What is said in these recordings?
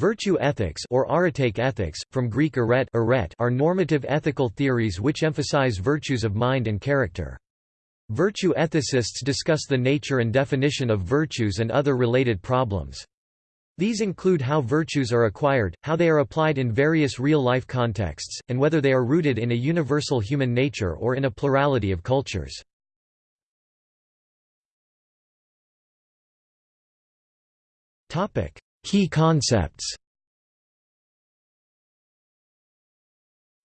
Virtue ethics or aretaic ethics, from Greek aret, aret are normative ethical theories which emphasize virtues of mind and character. Virtue ethicists discuss the nature and definition of virtues and other related problems. These include how virtues are acquired, how they are applied in various real-life contexts, and whether they are rooted in a universal human nature or in a plurality of cultures. Key concepts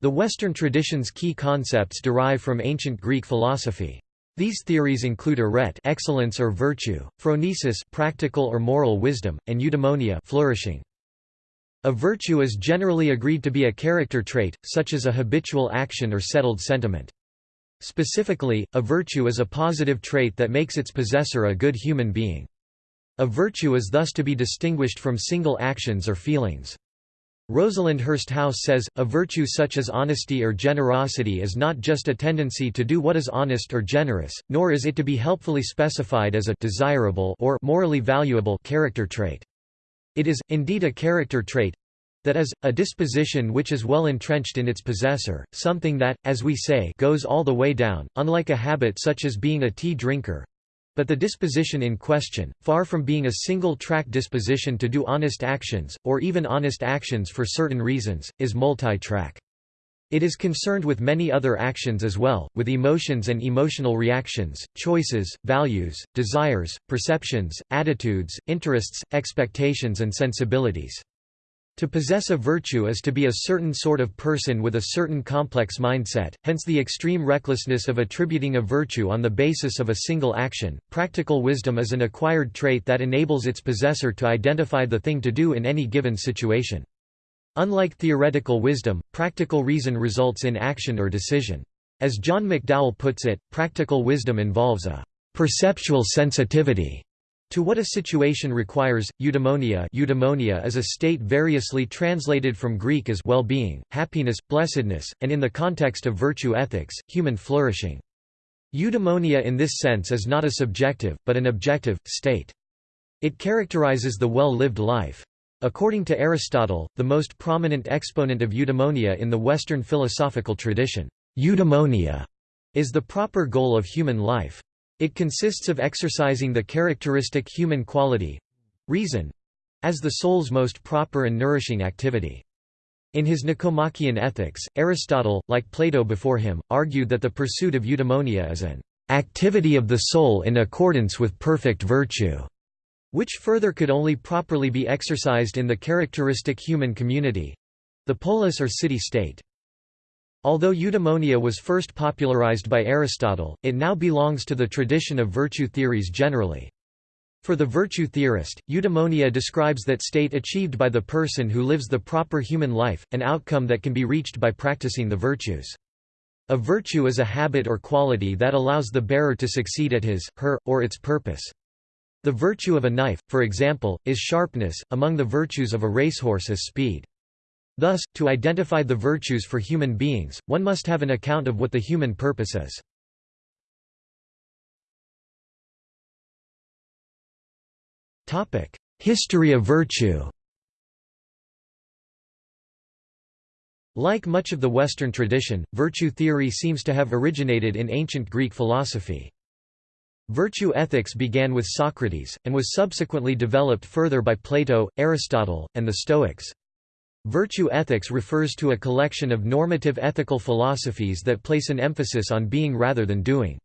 The Western tradition's key concepts derive from ancient Greek philosophy. These theories include aret excellence or virtue, phronesis practical or moral wisdom, and eudaimonia flourishing. A virtue is generally agreed to be a character trait, such as a habitual action or settled sentiment. Specifically, a virtue is a positive trait that makes its possessor a good human being. A virtue is thus to be distinguished from single actions or feelings. Rosalind Hursthouse says, a virtue such as honesty or generosity is not just a tendency to do what is honest or generous, nor is it to be helpfully specified as a desirable or morally valuable character trait. It is, indeed a character trait, that is, a disposition which is well entrenched in its possessor, something that, as we say goes all the way down, unlike a habit such as being a tea drinker, but the disposition in question, far from being a single-track disposition to do honest actions, or even honest actions for certain reasons, is multi-track. It is concerned with many other actions as well, with emotions and emotional reactions, choices, values, desires, perceptions, attitudes, interests, expectations and sensibilities. To possess a virtue is to be a certain sort of person with a certain complex mindset, hence the extreme recklessness of attributing a virtue on the basis of a single action. Practical wisdom is an acquired trait that enables its possessor to identify the thing to do in any given situation. Unlike theoretical wisdom, practical reason results in action or decision. As John McDowell puts it, practical wisdom involves a perceptual sensitivity to what a situation requires, eudaimonia eudaimonia is a state variously translated from Greek as well-being, happiness, blessedness, and in the context of virtue ethics, human flourishing. Eudaimonia in this sense is not a subjective, but an objective, state. It characterizes the well-lived life. According to Aristotle, the most prominent exponent of eudaimonia in the Western philosophical tradition, eudaimonia is the proper goal of human life. It consists of exercising the characteristic human quality—reason, as the soul's most proper and nourishing activity. In his Nicomachean Ethics, Aristotle, like Plato before him, argued that the pursuit of eudaimonia is an activity of the soul in accordance with perfect virtue, which further could only properly be exercised in the characteristic human community—the polis or city-state. Although eudaimonia was first popularized by Aristotle, it now belongs to the tradition of virtue theories generally. For the virtue theorist, eudaimonia describes that state achieved by the person who lives the proper human life, an outcome that can be reached by practicing the virtues. A virtue is a habit or quality that allows the bearer to succeed at his, her, or its purpose. The virtue of a knife, for example, is sharpness, among the virtues of a racehorse is speed. Thus, to identify the virtues for human beings, one must have an account of what the human purpose is. History of virtue Like much of the Western tradition, virtue theory seems to have originated in ancient Greek philosophy. Virtue ethics began with Socrates, and was subsequently developed further by Plato, Aristotle, and the Stoics. Virtue ethics refers to a collection of normative ethical philosophies that place an emphasis on being rather than doing.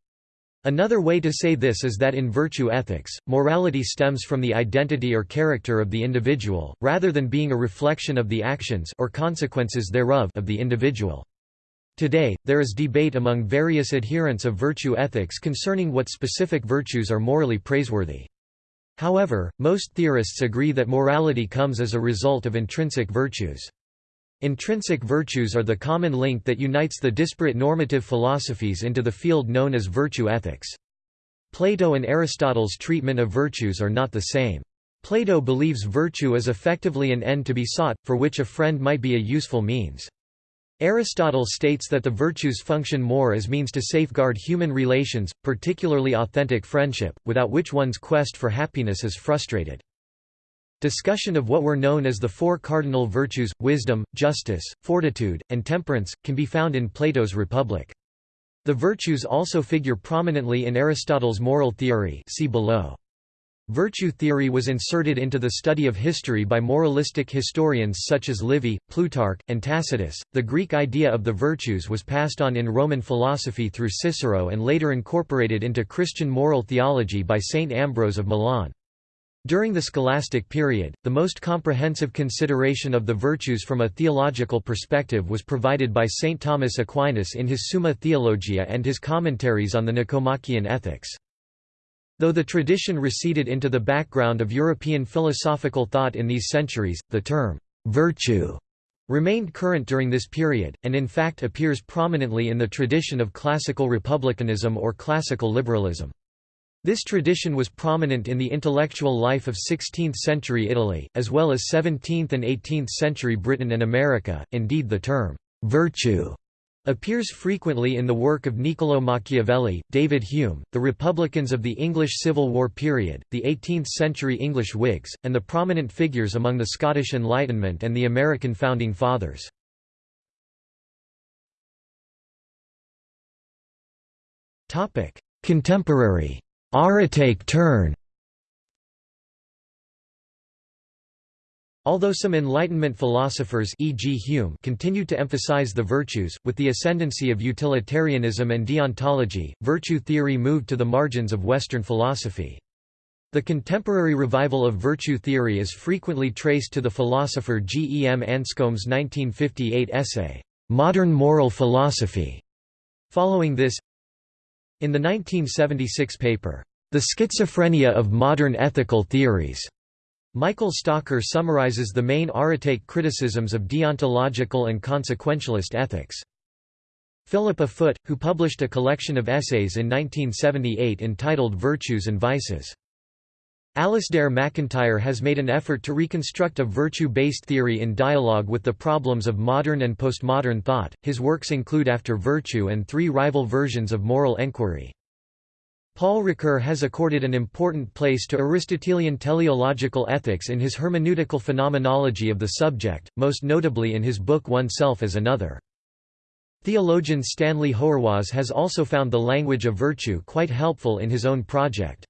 Another way to say this is that in virtue ethics, morality stems from the identity or character of the individual, rather than being a reflection of the actions or consequences thereof of the individual. Today, there is debate among various adherents of virtue ethics concerning what specific virtues are morally praiseworthy. However, most theorists agree that morality comes as a result of intrinsic virtues. Intrinsic virtues are the common link that unites the disparate normative philosophies into the field known as virtue ethics. Plato and Aristotle's treatment of virtues are not the same. Plato believes virtue is effectively an end to be sought, for which a friend might be a useful means. Aristotle states that the virtues function more as means to safeguard human relations, particularly authentic friendship, without which one's quest for happiness is frustrated. Discussion of what were known as the four cardinal virtues, wisdom, justice, fortitude, and temperance, can be found in Plato's Republic. The virtues also figure prominently in Aristotle's moral theory see below. Virtue theory was inserted into the study of history by moralistic historians such as Livy, Plutarch, and Tacitus. The Greek idea of the virtues was passed on in Roman philosophy through Cicero and later incorporated into Christian moral theology by Saint Ambrose of Milan. During the scholastic period, the most comprehensive consideration of the virtues from a theological perspective was provided by Saint Thomas Aquinas in his Summa Theologiae and his commentaries on the Nicomachean Ethics. Though the tradition receded into the background of European philosophical thought in these centuries, the term, "'virtue' remained current during this period, and in fact appears prominently in the tradition of classical republicanism or classical liberalism. This tradition was prominent in the intellectual life of 16th-century Italy, as well as 17th and 18th-century Britain and America, indeed the term, "'virtue' Appears frequently in the work of Niccolò Machiavelli, David Hume, the Republicans of the English Civil War period, the 18th-century English Whigs, and the prominent figures among the Scottish Enlightenment and the American Founding Fathers. Contemporary. Aretaic turn Although some Enlightenment philosophers e.g. Hume continued to emphasize the virtues, with the ascendancy of utilitarianism and deontology, virtue theory moved to the margins of Western philosophy. The contemporary revival of virtue theory is frequently traced to the philosopher G. E. M. Anscombe's 1958 essay, "'Modern Moral Philosophy". Following this In the 1976 paper, "'The Schizophrenia of Modern Ethical Theories' Michael Stocker summarizes the main Aretaic criticisms of deontological and consequentialist ethics. Philippa Foot, who published a collection of essays in 1978 entitled Virtues and Vices. Alasdair MacIntyre has made an effort to reconstruct a virtue-based theory in dialogue with the problems of modern and postmodern thought. His works include After Virtue and three rival versions of moral enquiry. Paul Ricoeur has accorded an important place to Aristotelian teleological ethics in his hermeneutical phenomenology of the subject, most notably in his book Oneself as Another. Theologian Stanley Hauerwas has also found the language of virtue quite helpful in his own project.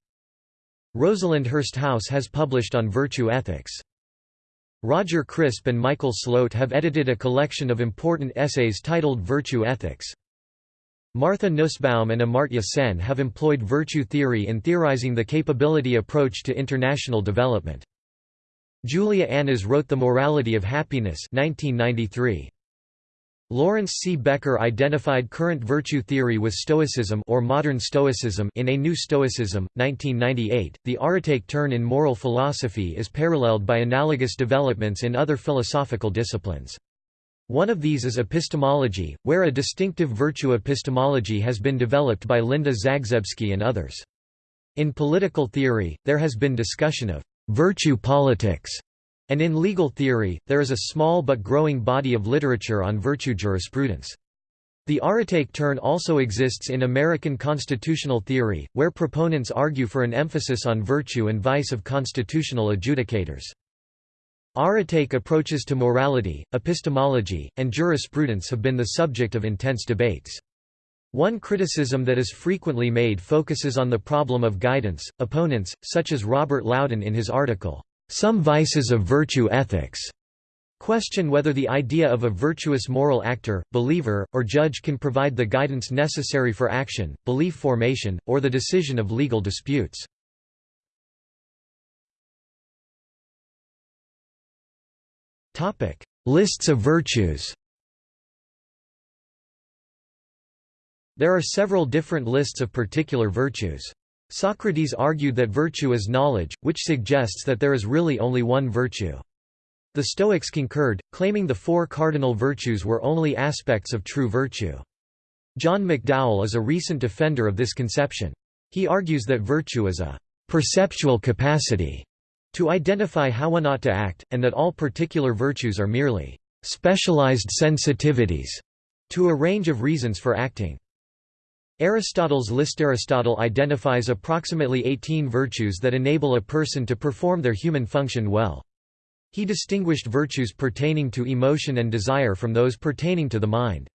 Rosalind Hursthouse has published on virtue ethics. Roger Crisp and Michael Slote have edited a collection of important essays titled Virtue Ethics. Martha Nussbaum and Amartya Sen have employed virtue theory in theorizing the capability approach to international development. Julia Annas wrote The Morality of Happiness 1993. Lawrence C. Becker identified current virtue theory with Stoicism or modern Stoicism in A New Stoicism, 1998. The Aretaic turn in moral philosophy is paralleled by analogous developments in other philosophical disciplines. One of these is epistemology, where a distinctive virtue epistemology has been developed by Linda Zagzebski and others. In political theory, there has been discussion of virtue politics, and in legal theory, there is a small but growing body of literature on virtue jurisprudence. The Aretaic turn also exists in American constitutional theory, where proponents argue for an emphasis on virtue and vice of constitutional adjudicators. Aretaic approaches to morality, epistemology, and jurisprudence have been the subject of intense debates. One criticism that is frequently made focuses on the problem of guidance. Opponents, such as Robert Louden in his article, Some Vices of Virtue Ethics, question whether the idea of a virtuous moral actor, believer, or judge can provide the guidance necessary for action, belief formation, or the decision of legal disputes. Lists of virtues There are several different lists of particular virtues. Socrates argued that virtue is knowledge, which suggests that there is really only one virtue. The Stoics concurred, claiming the four cardinal virtues were only aspects of true virtue. John McDowell is a recent defender of this conception. He argues that virtue is a perceptual capacity to identify how one ought to act, and that all particular virtues are merely specialized sensitivities to a range of reasons for acting. Aristotle's list Aristotle identifies approximately 18 virtues that enable a person to perform their human function well. He distinguished virtues pertaining to emotion and desire from those pertaining to the mind.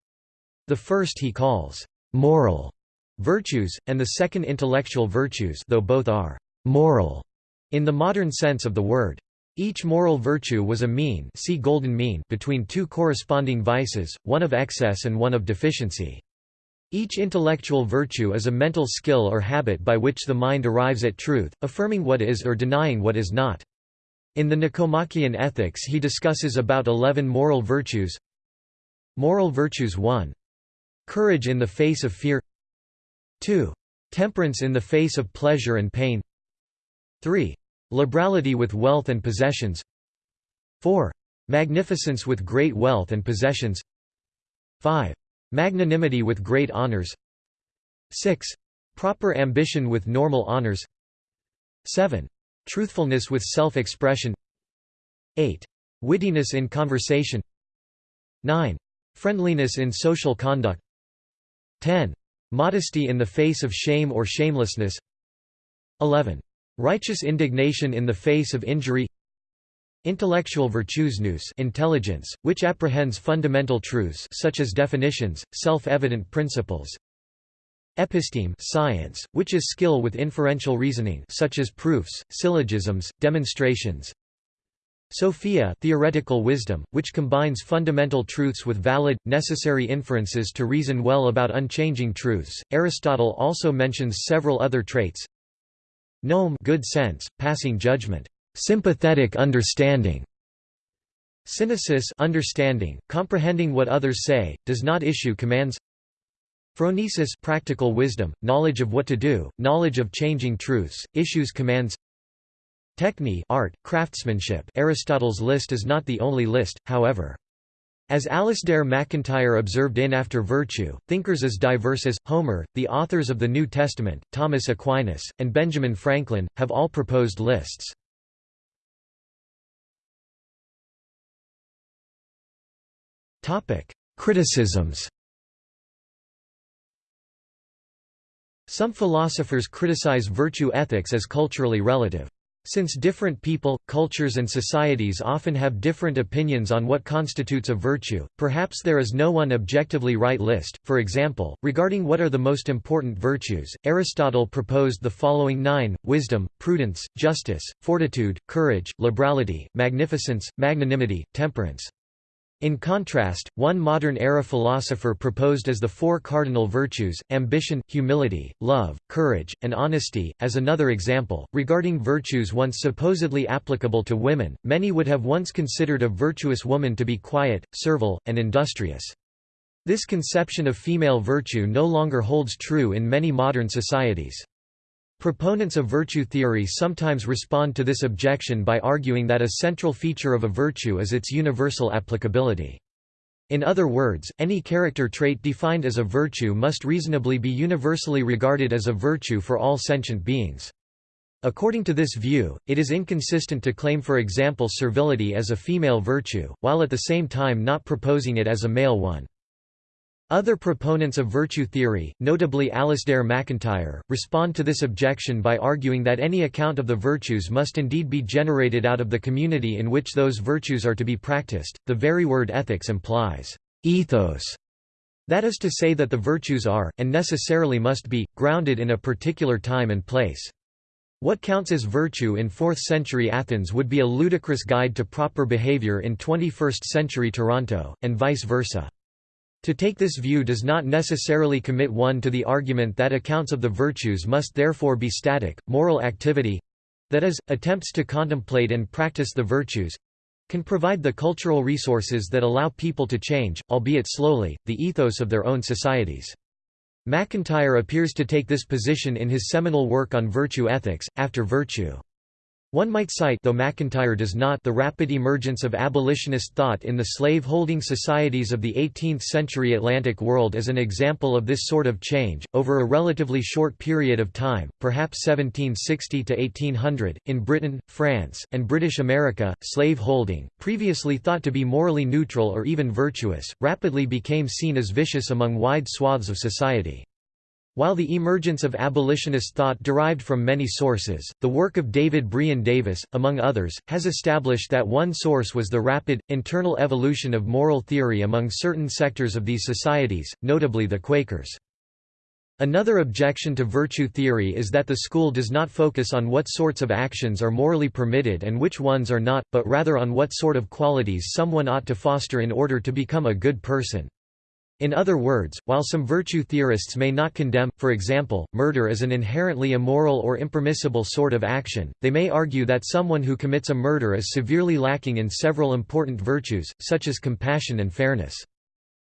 The first he calls moral virtues, and the second intellectual virtues though both are moral in the modern sense of the word. Each moral virtue was a mean, see golden mean between two corresponding vices, one of excess and one of deficiency. Each intellectual virtue is a mental skill or habit by which the mind arrives at truth, affirming what is or denying what is not. In the Nicomachean Ethics he discusses about eleven moral virtues Moral virtues 1. Courage in the face of fear 2. Temperance in the face of pleasure and pain 3. Liberality with wealth and possessions 4. Magnificence with great wealth and possessions 5. Magnanimity with great honors 6. Proper ambition with normal honors 7. Truthfulness with self-expression 8. Wittiness in conversation 9. Friendliness in social conduct 10. Modesty in the face of shame or shamelessness 11. Righteous indignation in the face of injury Intellectual virtues nous intelligence, which apprehends fundamental truths such as definitions, self-evident principles. Episteme science, which is skill with inferential reasoning such as proofs, syllogisms, demonstrations. Sophia theoretical wisdom, which combines fundamental truths with valid, necessary inferences to reason well about unchanging truths. Aristotle also mentions several other traits. Gnome good sense, passing judgment sympathetic understanding. Synesis understanding, comprehending what others say, does not issue commands. Phronesis practical wisdom, knowledge of what to do, knowledge of changing truths, issues commands. Techne art, craftsmanship. Aristotle's list is not the only list, however. As Alasdair MacIntyre observed in After Virtue, thinkers as diverse as, Homer, the authors of the New Testament, Thomas Aquinas, and Benjamin Franklin, have all proposed lists. Criticisms Some philosophers criticize virtue ethics as culturally relative. Since different people, cultures and societies often have different opinions on what constitutes a virtue, perhaps there is no one objectively right list. For example, regarding what are the most important virtues, Aristotle proposed the following nine, wisdom, prudence, justice, fortitude, courage, liberality, magnificence, magnanimity, temperance. In contrast, one modern-era philosopher proposed as the four cardinal virtues, ambition, humility, love, courage, and honesty. As another example, regarding virtues once supposedly applicable to women, many would have once considered a virtuous woman to be quiet, servile, and industrious. This conception of female virtue no longer holds true in many modern societies. Proponents of virtue theory sometimes respond to this objection by arguing that a central feature of a virtue is its universal applicability. In other words, any character trait defined as a virtue must reasonably be universally regarded as a virtue for all sentient beings. According to this view, it is inconsistent to claim for example servility as a female virtue, while at the same time not proposing it as a male one. Other proponents of virtue theory, notably Alasdair MacIntyre, respond to this objection by arguing that any account of the virtues must indeed be generated out of the community in which those virtues are to be practiced. The very word ethics implies ethos. That is to say that the virtues are, and necessarily must be, grounded in a particular time and place. What counts as virtue in 4th century Athens would be a ludicrous guide to proper behavior in 21st century Toronto, and vice versa. To take this view does not necessarily commit one to the argument that accounts of the virtues must therefore be static. Moral activity that is, attempts to contemplate and practice the virtues can provide the cultural resources that allow people to change, albeit slowly, the ethos of their own societies. MacIntyre appears to take this position in his seminal work on virtue ethics, After Virtue. One might cite though MacIntyre does not the rapid emergence of abolitionist thought in the slave-holding societies of the 18th-century Atlantic world as an example of this sort of change, over a relatively short period of time, perhaps 1760 to 1800, in Britain, France, and British America, slave-holding, previously thought to be morally neutral or even virtuous, rapidly became seen as vicious among wide swaths of society. While the emergence of abolitionist thought derived from many sources, the work of David Brion Davis, among others, has established that one source was the rapid, internal evolution of moral theory among certain sectors of these societies, notably the Quakers. Another objection to virtue theory is that the school does not focus on what sorts of actions are morally permitted and which ones are not, but rather on what sort of qualities someone ought to foster in order to become a good person. In other words, while some virtue theorists may not condemn, for example, murder as an inherently immoral or impermissible sort of action, they may argue that someone who commits a murder is severely lacking in several important virtues, such as compassion and fairness.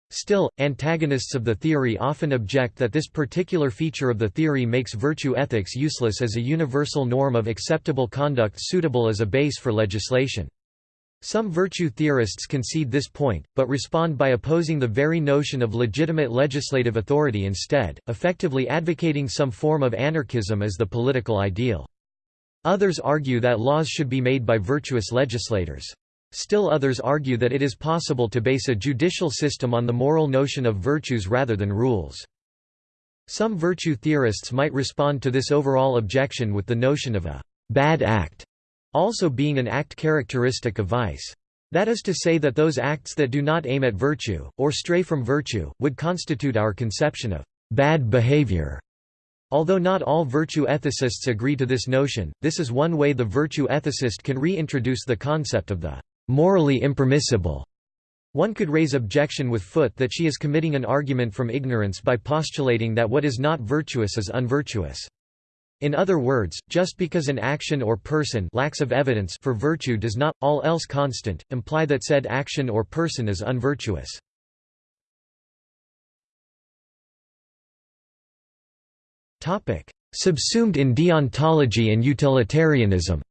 Still, antagonists of the theory often object that this particular feature of the theory makes virtue ethics useless as a universal norm of acceptable conduct suitable as a base for legislation. Some virtue theorists concede this point, but respond by opposing the very notion of legitimate legislative authority instead, effectively advocating some form of anarchism as the political ideal. Others argue that laws should be made by virtuous legislators. Still others argue that it is possible to base a judicial system on the moral notion of virtues rather than rules. Some virtue theorists might respond to this overall objection with the notion of a bad act also being an act characteristic of vice. That is to say that those acts that do not aim at virtue, or stray from virtue, would constitute our conception of bad behavior. Although not all virtue ethicists agree to this notion, this is one way the virtue ethicist can reintroduce the concept of the morally impermissible. One could raise objection with Foot that she is committing an argument from ignorance by postulating that what is not virtuous is unvirtuous. In other words, just because an action or person lacks of evidence for virtue does not, all else constant, imply that said action or person is unvirtuous. Subsumed in deontology and utilitarianism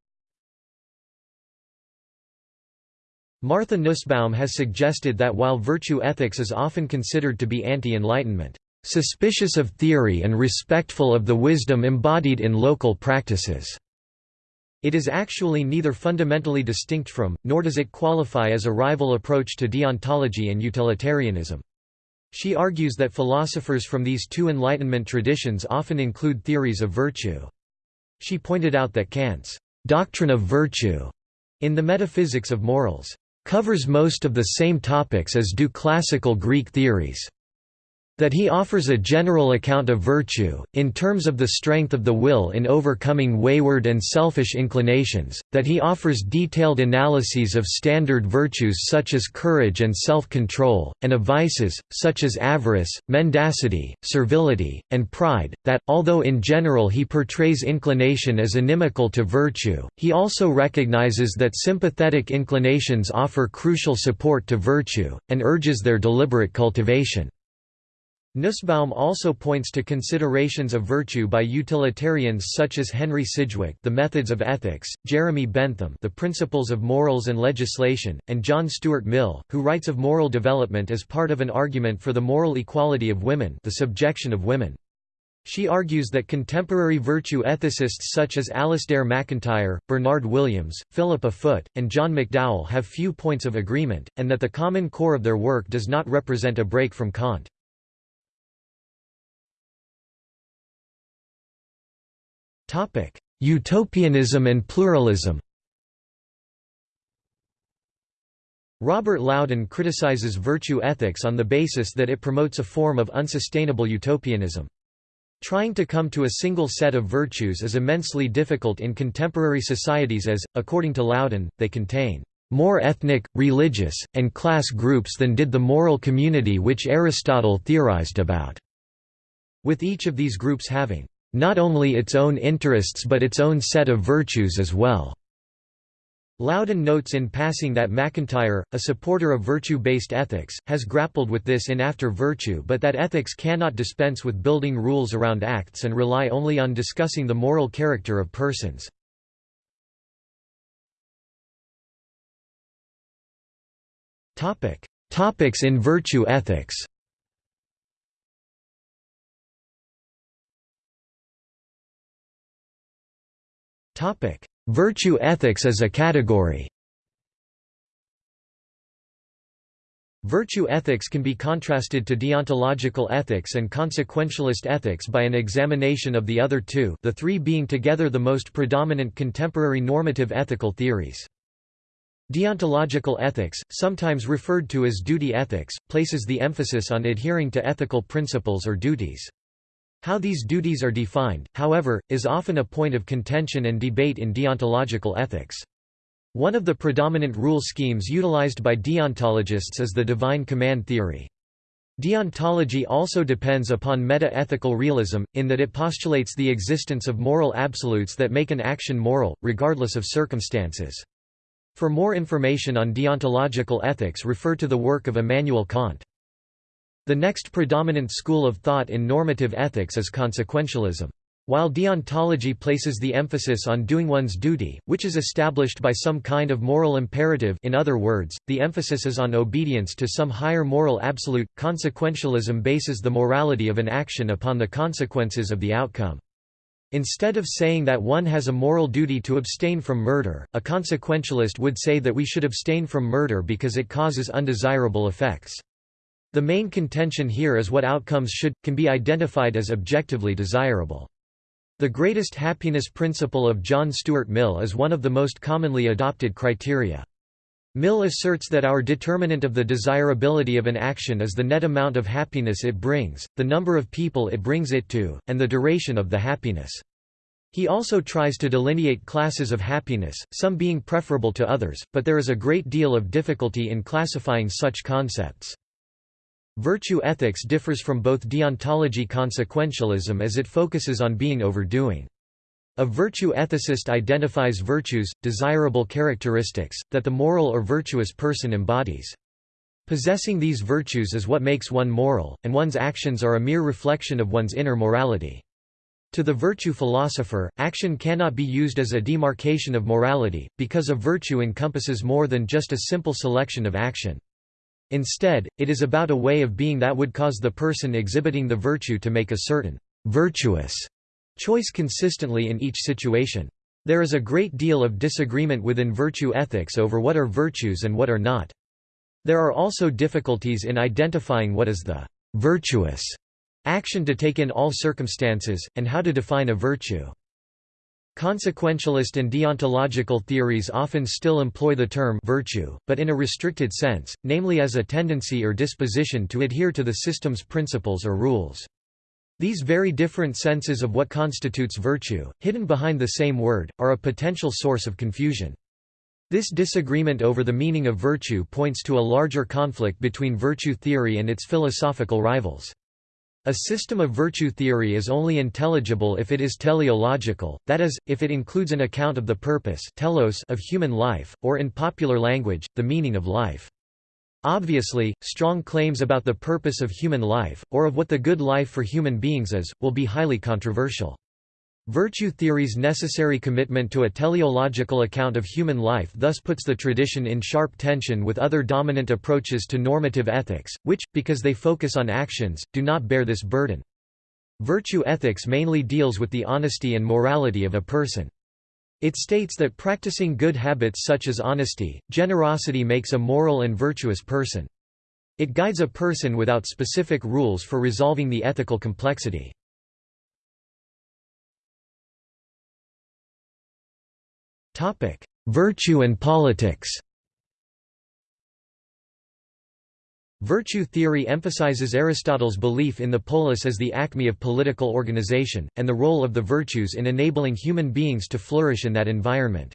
Martha Nussbaum has suggested that while virtue ethics is often considered to be anti-enlightenment, suspicious of theory and respectful of the wisdom embodied in local practices. It is actually neither fundamentally distinct from, nor does it qualify as a rival approach to deontology and utilitarianism. She argues that philosophers from these two Enlightenment traditions often include theories of virtue. She pointed out that Kant's doctrine of virtue in the Metaphysics of Morals covers most of the same topics as do classical Greek theories that he offers a general account of virtue, in terms of the strength of the will in overcoming wayward and selfish inclinations, that he offers detailed analyses of standard virtues such as courage and self-control, and of vices, such as avarice, mendacity, servility, and pride, that, although in general he portrays inclination as inimical to virtue, he also recognizes that sympathetic inclinations offer crucial support to virtue, and urges their deliberate cultivation. Nussbaum also points to considerations of virtue by utilitarians such as Henry Sidgwick The Methods of Ethics, Jeremy Bentham The Principles of Morals and Legislation, and John Stuart Mill, who writes of moral development as part of an argument for the moral equality of women the subjection of women. She argues that contemporary virtue ethicists such as Alasdair MacIntyre, Bernard Williams, Philippa Foot, and John McDowell have few points of agreement, and that the common core of their work does not represent a break from Kant. Utopianism and pluralism Robert Louden criticizes virtue ethics on the basis that it promotes a form of unsustainable utopianism. Trying to come to a single set of virtues is immensely difficult in contemporary societies as, according to Louden, they contain more ethnic, religious, and class groups than did the moral community which Aristotle theorized about, with each of these groups having not only its own interests but its own set of virtues as well. Louden notes in passing that MacIntyre, a supporter of virtue-based ethics, has grappled with this in After Virtue but that ethics cannot dispense with building rules around acts and rely only on discussing the moral character of persons. Topics in virtue ethics Virtue ethics as a category Virtue ethics can be contrasted to deontological ethics and consequentialist ethics by an examination of the other two the three being together the most predominant contemporary normative ethical theories. Deontological ethics, sometimes referred to as duty ethics, places the emphasis on adhering to ethical principles or duties. How these duties are defined, however, is often a point of contention and debate in deontological ethics. One of the predominant rule schemes utilized by deontologists is the divine command theory. Deontology also depends upon meta-ethical realism, in that it postulates the existence of moral absolutes that make an action moral, regardless of circumstances. For more information on deontological ethics refer to the work of Immanuel Kant. The next predominant school of thought in normative ethics is consequentialism. While deontology places the emphasis on doing one's duty, which is established by some kind of moral imperative in other words, the emphasis is on obedience to some higher moral absolute, consequentialism bases the morality of an action upon the consequences of the outcome. Instead of saying that one has a moral duty to abstain from murder, a consequentialist would say that we should abstain from murder because it causes undesirable effects. The main contention here is what outcomes should, can be identified as objectively desirable. The greatest happiness principle of John Stuart Mill is one of the most commonly adopted criteria. Mill asserts that our determinant of the desirability of an action is the net amount of happiness it brings, the number of people it brings it to, and the duration of the happiness. He also tries to delineate classes of happiness, some being preferable to others, but there is a great deal of difficulty in classifying such concepts. Virtue ethics differs from both deontology consequentialism as it focuses on being overdoing. A virtue ethicist identifies virtues, desirable characteristics, that the moral or virtuous person embodies. Possessing these virtues is what makes one moral, and one's actions are a mere reflection of one's inner morality. To the virtue philosopher, action cannot be used as a demarcation of morality, because a virtue encompasses more than just a simple selection of action. Instead, it is about a way of being that would cause the person exhibiting the virtue to make a certain virtuous choice consistently in each situation. There is a great deal of disagreement within virtue ethics over what are virtues and what are not. There are also difficulties in identifying what is the virtuous action to take in all circumstances, and how to define a virtue. Consequentialist and deontological theories often still employ the term virtue, but in a restricted sense, namely as a tendency or disposition to adhere to the system's principles or rules. These very different senses of what constitutes virtue, hidden behind the same word, are a potential source of confusion. This disagreement over the meaning of virtue points to a larger conflict between virtue theory and its philosophical rivals. A system of virtue theory is only intelligible if it is teleological, that is, if it includes an account of the purpose telos of human life, or in popular language, the meaning of life. Obviously, strong claims about the purpose of human life, or of what the good life for human beings is, will be highly controversial. Virtue theory's necessary commitment to a teleological account of human life thus puts the tradition in sharp tension with other dominant approaches to normative ethics, which, because they focus on actions, do not bear this burden. Virtue ethics mainly deals with the honesty and morality of a person. It states that practicing good habits such as honesty, generosity makes a moral and virtuous person. It guides a person without specific rules for resolving the ethical complexity. Virtue and politics Virtue theory emphasizes Aristotle's belief in the polis as the acme of political organization, and the role of the virtues in enabling human beings to flourish in that environment.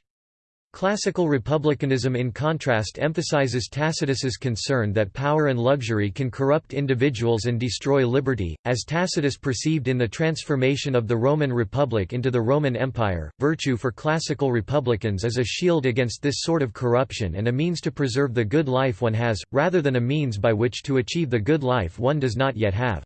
Classical republicanism in contrast emphasizes Tacitus's concern that power and luxury can corrupt individuals and destroy liberty, as Tacitus perceived in the transformation of the Roman Republic into the Roman Empire. Virtue for classical republicans is a shield against this sort of corruption and a means to preserve the good life one has, rather than a means by which to achieve the good life one does not yet have.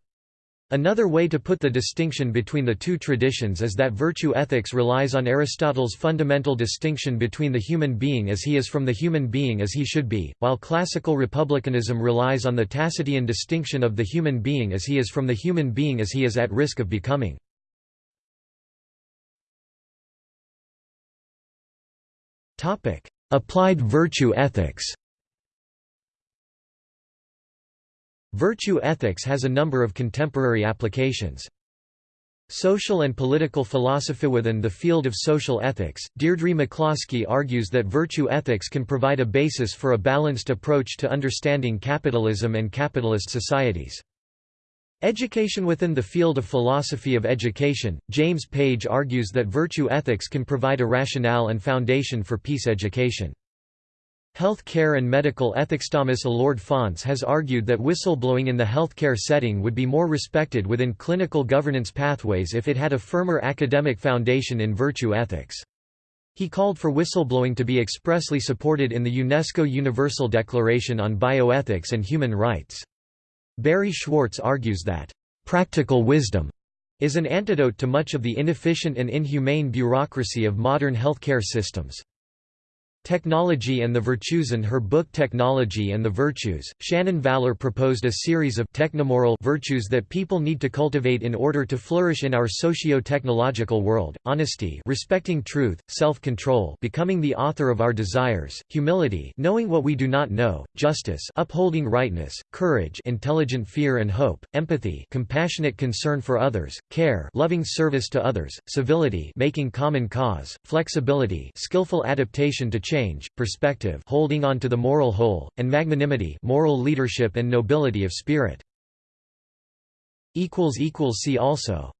Another way to put the distinction between the two traditions is that virtue ethics relies on Aristotle's fundamental distinction between the human being as he is from the human being as he should be, while classical republicanism relies on the Tacitian distinction of the human being as he is from the human being as he is at risk of becoming. Applied virtue ethics Virtue ethics has a number of contemporary applications. Social and political philosophy within the field of social ethics, Deirdre McCloskey argues that virtue ethics can provide a basis for a balanced approach to understanding capitalism and capitalist societies. Education within the field of philosophy of education, James Page argues that virtue ethics can provide a rationale and foundation for peace education. Health care and medical ethics Thomas Alured Faunce has argued that whistleblowing in the healthcare setting would be more respected within clinical governance pathways if it had a firmer academic foundation in virtue ethics. He called for whistleblowing to be expressly supported in the UNESCO Universal Declaration on Bioethics and Human Rights. Barry Schwartz argues that, "...practical wisdom," is an antidote to much of the inefficient and inhumane bureaucracy of modern healthcare systems. Technology and the Virtues in her book Technology and the Virtues, Shannon Vallor proposed a series of technomoral virtues that people need to cultivate in order to flourish in our socio-technological world, honesty respecting truth, self-control becoming the author of our desires, humility knowing what we do not know, justice upholding rightness, courage intelligent fear and hope, empathy compassionate concern for others, care loving service to others, civility making common cause, flexibility skillful adaptation to change, perspective holding on to the moral whole, and magnanimity moral leadership and nobility of spirit. See also